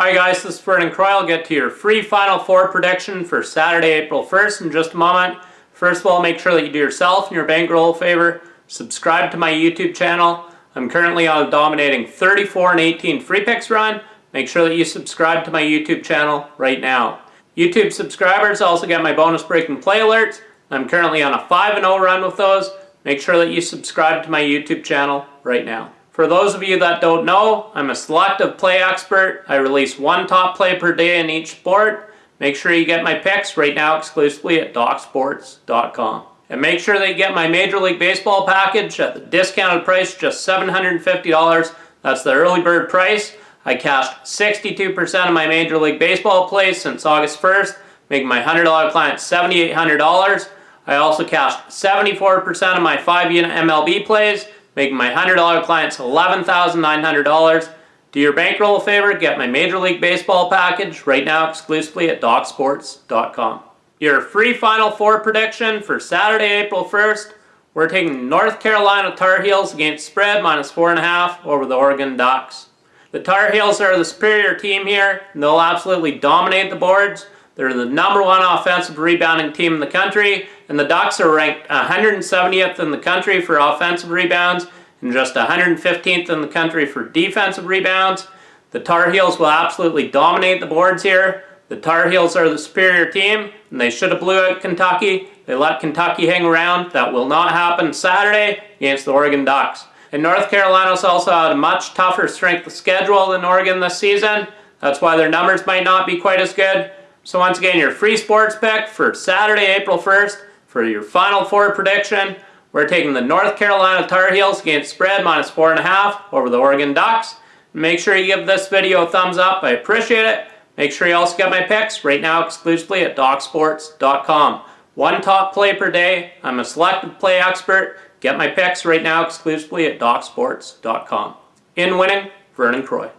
Hi guys, this is Vernon Croy. I'll get to your free Final Four prediction for Saturday, April 1st in just a moment. First of all, make sure that you do yourself and your bankroll a favor. Subscribe to my YouTube channel. I'm currently on a dominating 34 and 18 free picks run. Make sure that you subscribe to my YouTube channel right now. YouTube subscribers also get my bonus breaking play alerts. I'm currently on a 5 0 run with those. Make sure that you subscribe to my YouTube channel right now. For those of you that don't know, I'm a selective play expert. I release one top play per day in each sport. Make sure you get my picks right now exclusively at DocSports.com. And make sure you get my Major League Baseball package at the discounted price, just $750. That's the early bird price. I cashed 62% of my Major League Baseball plays since August 1st, making my $100 client $7,800. I also cashed 74% of my 5-unit MLB plays, making my $100 clients $11,900. Do your bankroll a favor, get my Major League Baseball package right now exclusively at DocSports.com. Your free Final Four prediction for Saturday, April 1st, we're taking North Carolina Tar Heels against spread minus 4.5 over the Oregon Ducks. The Tar Heels are the superior team here, and they'll absolutely dominate the boards. They're the number one offensive rebounding team in the country, and the Ducks are ranked 170th in the country for offensive rebounds and just 115th in the country for defensive rebounds. The Tar Heels will absolutely dominate the boards here. The Tar Heels are the superior team, and they should have blew out Kentucky. They let Kentucky hang around. That will not happen Saturday against the Oregon Ducks. And North Carolina's also had a much tougher strength of schedule than Oregon this season. That's why their numbers might not be quite as good. So once again, your free sports pick for Saturday, April 1st for your Final Four prediction. We're taking the North Carolina Tar Heels against spread minus 4.5 over the Oregon Ducks. Make sure you give this video a thumbs up. I appreciate it. Make sure you also get my picks right now exclusively at DocSports.com. One top play per day. I'm a selected play expert. Get my picks right now exclusively at DocSports.com. In winning, Vernon Croy.